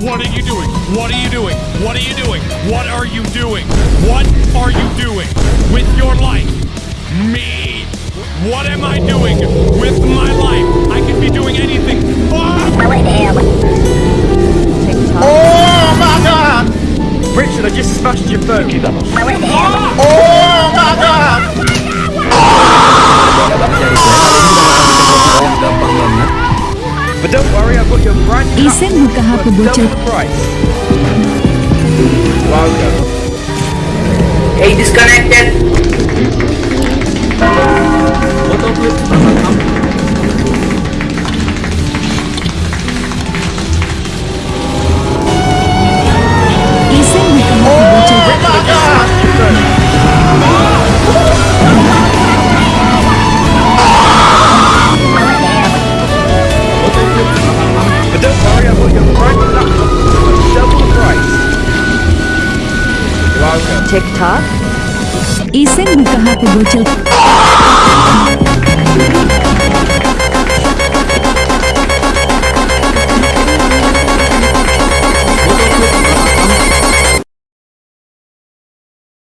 What are you doing? What are you doing? What are you doing? What are you doing? What are you doing with your life? Me. What am I doing with my life? I could be doing anything. Fuck! Oh my god! Richard, I just smashed your phone. Oh! oh! But don't worry, I've got your brand new Isen mo kahapon double price. Welcome. Hey, disconnected. TikTok. Isen mo kahapon